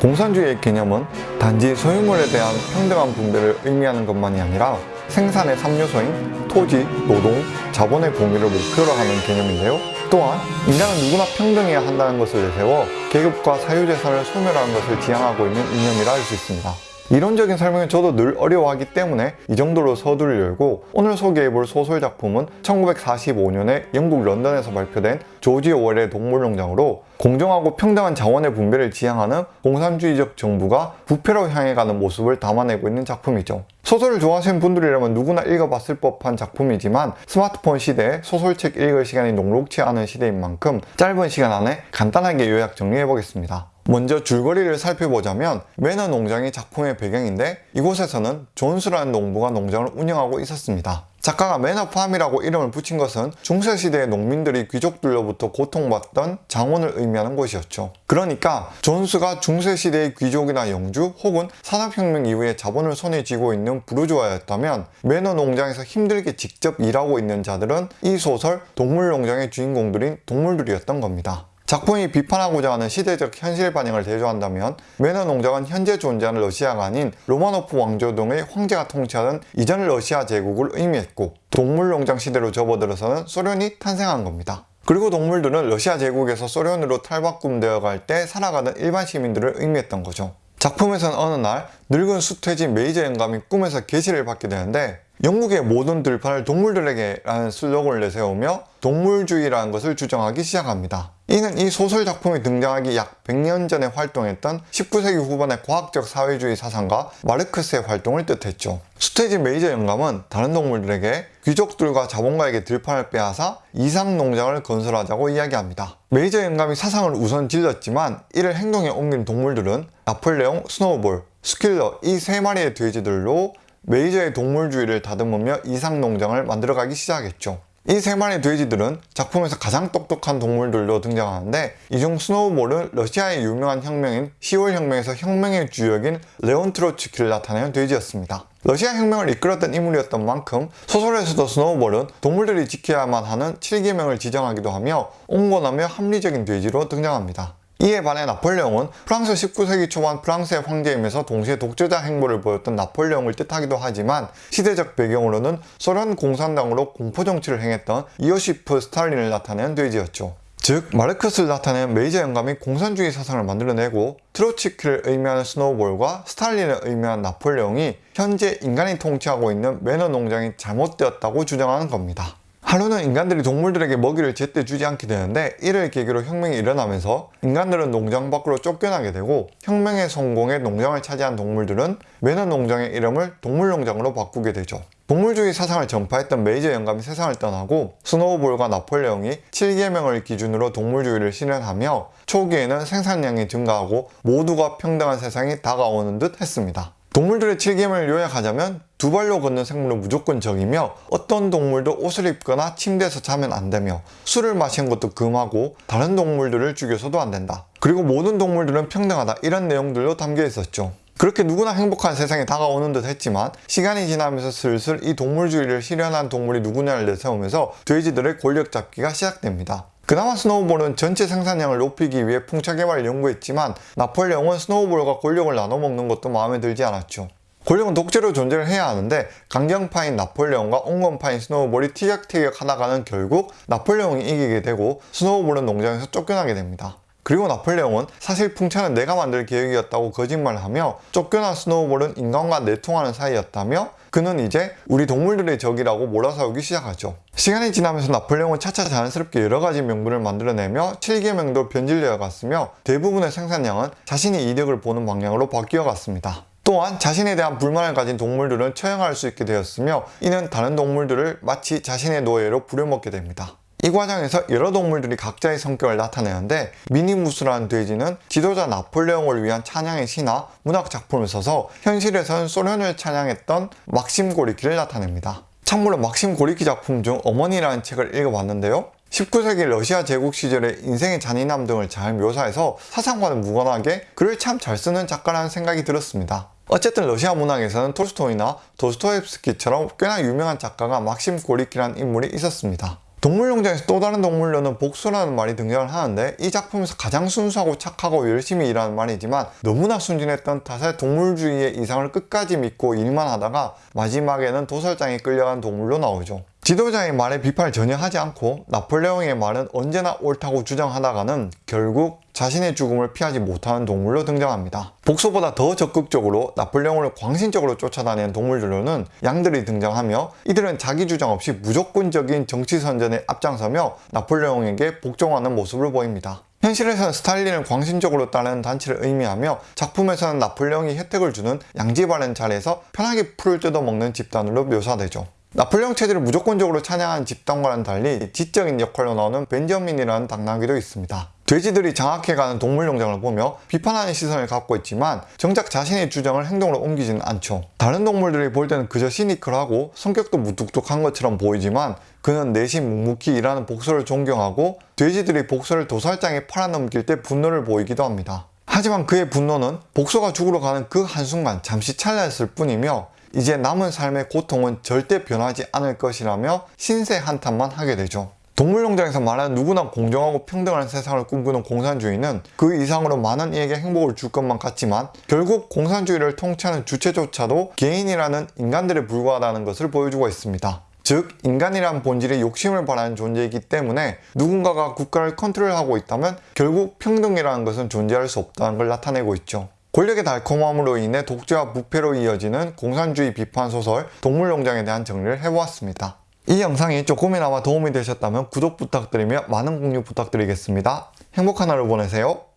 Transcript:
공산주의의 개념은 단지 소유물에 대한 평등한 분배를 의미하는 것만이 아니라 생산의 3요소인 토지, 노동, 자본의 공유를 목표로 하는 개념인데요. 또한 인간은 누구나 평등해야 한다는 것을 내세워 계급과 사유재산을 소멸하는 것을 지향하고 있는 이념이라 할 수 있습니다. 이론적인 설명은 저도 늘 어려워하기 때문에 이 정도로 서두를 열고 오늘 소개해볼 소설 작품은 1945년에 영국 런던에서 발표된 조지 오웰의 동물농장으로 공정하고 평등한 자원의 분배를 지향하는 공산주의적 정부가 부패로 향해 가는 모습을 담아내고 있는 작품이죠. 소설을 좋아하시는 분들이라면 누구나 읽어봤을 법한 작품이지만 스마트폰 시대에 소설책 읽을 시간이 녹록치 않은 시대인 만큼 짧은 시간 안에 간단하게 요약 정리해보겠습니다. 먼저 줄거리를 살펴보자면 매너 농장이 작품의 배경인데 이곳에서는 존스라는 농부가 농장을 운영하고 있었습니다. 작가가 Manor Farm이라고 이름을 붙인 것은 중세시대의 농민들이 귀족들로부터 고통받던 장원을 의미하는 곳이었죠. 그러니까 존스가 중세시대의 귀족이나 영주 혹은 산업혁명 이후에 자본을 손에 쥐고 있는 부르주아였다면 매너 농장에서 힘들게 직접 일하고 있는 자들은 이 소설 동물농장의 주인공들인 동물들이었던 겁니다. 작품이 비판하고자 하는 시대적 현실 반영을 대조한다면 매너 농장은 현재 존재하는 러시아가 아닌 로마노프 왕조 등의 황제가 통치하던 이전 러시아 제국을 의미했고 동물농장 시대로 접어들어서는 소련이 탄생한 겁니다. 그리고 동물들은 러시아 제국에서 소련으로 탈바꿈되어 갈 때 살아가는 일반 시민들을 의미했던 거죠. 작품에선 어느 날 늙은 수퇴진 메이저 영감이 꿈에서 계시를 받게 되는데 영국의 모든 들판을 동물들에게 라는 슬로건을 내세우며 동물주의라는 것을 주장하기 시작합니다. 이는 이 소설 작품이 등장하기 약 100년 전에 활동했던 19세기 후반의 과학적 사회주의 사상가 마르크스의 활동을 뜻했죠. 수테지 메이저 영감은 다른 동물들에게 귀족들과 자본가에게 들판을 빼앗아 이상 농장을 건설하자고 이야기합니다. 메이저 영감이 사상을 우선 질렀지만 이를 행동에 옮긴 동물들은 나폴레옹, 스노우볼, 스퀼러 이 세 마리의 돼지들로 메이저의 동물주의를 다듬으며 이상 농장을 만들어가기 시작했죠. 이 세 마리의 돼지들은 작품에서 가장 똑똑한 동물들로 등장하는데 이 중 스노우볼은 러시아의 유명한 혁명인 10월 혁명에서 혁명의 주역인 레온 트로츠키를 나타내는 돼지였습니다. 러시아 혁명을 이끌었던 인물이었던 만큼 소설에서도 스노우볼은 동물들이 지켜야만 하는 7계명을 지정하기도 하며 온건하며 합리적인 돼지로 등장합니다. 이에 반해 나폴레옹은 프랑스 19세기 초반 프랑스의 황제이면서 동시에 독재자 행보를 보였던 나폴레옹을 뜻하기도 하지만 시대적 배경으로는 소련 공산당으로 공포정치를 행했던 이오시프 스탈린을 나타낸 돼지였죠. 즉 마르크스를 나타낸 메이저 영감이 공산주의 사상을 만들어내고 트로츠키를 의미하는 스노우볼과 스탈린을 의미하는 나폴레옹이 현재 인간이 통치하고 있는 매너 농장이 잘못되었다고 주장하는 겁니다. 하루는 인간들이 동물들에게 먹이를 제때 주지 않게 되는데 이를 계기로 혁명이 일어나면서 인간들은 농장 밖으로 쫓겨나게 되고 혁명의 성공에 농장을 차지한 동물들은 매너 농장의 이름을 동물농장으로 바꾸게 되죠. 동물주의 사상을 전파했던 메이저 영감이 세상을 떠나고 스노우볼과 나폴레옹이 7계명을 기준으로 동물주의를 실현하며 초기에는 생산량이 증가하고 모두가 평등한 세상이 다가오는 듯 했습니다. 동물들의 7계명을 요약하자면 두 발로 걷는 생물은 무조건 적이며 어떤 동물도 옷을 입거나 침대에서 자면 안 되며 술을 마시는 것도 금하고 다른 동물들을 죽여서도 안 된다. 그리고 모든 동물들은 평등하다 이런 내용들로 담겨 있었죠. 그렇게 누구나 행복한 세상이 다가오는 듯 했지만 시간이 지나면서 슬슬 이 동물주의를 실현한 동물이 누구냐를 내세우면서 돼지들의 권력 잡기가 시작됩니다. 그나마 스노우볼은 전체 생산량을 높이기 위해 풍차 개발을 연구했지만 나폴레옹은 스노우볼과 권력을 나눠먹는 것도 마음에 들지 않았죠. 권력은 독재로 존재를 해야 하는데 강경파인 나폴레옹과 온건파인 스노우볼이 티격태격 하다가는 결국 나폴레옹이 이기게 되고 스노우볼은 농장에서 쫓겨나게 됩니다. 그리고 나폴레옹은 사실 풍차는 내가 만들 계획이었다고 거짓말을 하며 쫓겨난 스노우볼은 인간과 내통하는 사이였다며 그는 이제 우리 동물들의 적이라고 몰아세우기 시작하죠. 시간이 지나면서 나폴레옹은 차차 자연스럽게 여러가지 명분을 만들어내며 7계명도 변질되어 갔으며 대부분의 생산량은 자신이 이득을 보는 방향으로 바뀌어 갔습니다. 또한 자신에 대한 불만을 가진 동물들은 처형할 수 있게 되었으며 이는 다른 동물들을 마치 자신의 노예로 부려먹게 됩니다. 이 과정에서 여러 동물들이 각자의 성격을 나타내는데 미니무스라는 돼지는 지도자 나폴레옹을 위한 찬양의 시나 문학 작품을 써서 현실에서는 소련을 찬양했던 막심 고리키를 나타냅니다. 참고로 막심 고리키 작품 중 어머니라는 책을 읽어봤는데요. 19세기 러시아 제국 시절의 인생의 잔인함 등을 잘 묘사해서 사상과는 무관하게 글을 참 잘 쓰는 작가라는 생각이 들었습니다. 어쨌든 러시아 문학에서는 톨스토이나 도스토옙스키처럼 꽤나 유명한 작가가 막심 고리키라는 인물이 있었습니다. 동물농장에서 또 다른 동물로는 복수라는 말이 등장을 하는데 이 작품에서 가장 순수하고 착하고 열심히 일하는 말이지만 너무나 순진했던 탓에 동물주의의 이상을 끝까지 믿고 일만 하다가 마지막에는 도살장에 끌려간 동물로 나오죠. 지도자의 말에 비판을 전혀 하지 않고 나폴레옹의 말은 언제나 옳다고 주장하다가는 결국 자신의 죽음을 피하지 못하는 동물로 등장합니다. 복수보다 더 적극적으로 나폴레옹을 광신적으로 쫓아다니는 동물들로는 양들이 등장하며 이들은 자기 주장 없이 무조건적인 정치 선전에 앞장서며 나폴레옹에게 복종하는 모습을 보입니다. 현실에서는 스탈린을 광신적으로 따르는 단체를 의미하며 작품에서는 나폴레옹이 혜택을 주는 양지바른 자리에서 편하게 풀을 뜯어먹는 집단으로 묘사되죠. 나폴레옹 체제를 무조건적으로 찬양하는 집단과는 달리 지적인 역할로 나오는 벤저민이라는 당나귀도 있습니다. 돼지들이 장악해가는 동물농장을 보며 비판하는 시선을 갖고 있지만 정작 자신의 주장을 행동으로 옮기지는 않죠. 다른 동물들이 볼 때는 그저 시니컬하고 성격도 무뚝뚝한 것처럼 보이지만 그는 내심 묵묵히 일하는 복수를 존경하고 돼지들이 복수를 도살장에 팔아넘길 때 분노를 보이기도 합니다. 하지만 그의 분노는 복수가 죽으러 가는 그 한순간 잠시 찰나였을 뿐이며 이제 남은 삶의 고통은 절대 변하지 않을 것이라며 신세 한탄만 하게 되죠. 동물농장에서 말하는 누구나 공정하고 평등한 세상을 꿈꾸는 공산주의는 그 이상으로 많은 이에게 행복을 줄 것만 같지만 결국 공산주의를 통치하는 주체조차도 개인이라는 인간들에 불과하다는 것을 보여주고 있습니다. 즉 인간이란 본질이 욕심을 바라는 존재이기 때문에 누군가가 국가를 컨트롤하고 있다면 결국 평등이라는 것은 존재할 수 없다는 걸 나타내고 있죠. 권력의 달콤함으로 인해 독재와 부패로 이어지는 공산주의 비판 소설 동물농장에 대한 정리를 해보았습니다. 이 영상이 조금이나마 도움이 되셨다면 구독 부탁드리며 많은 공유 부탁드리겠습니다. 행복한 하루 보내세요.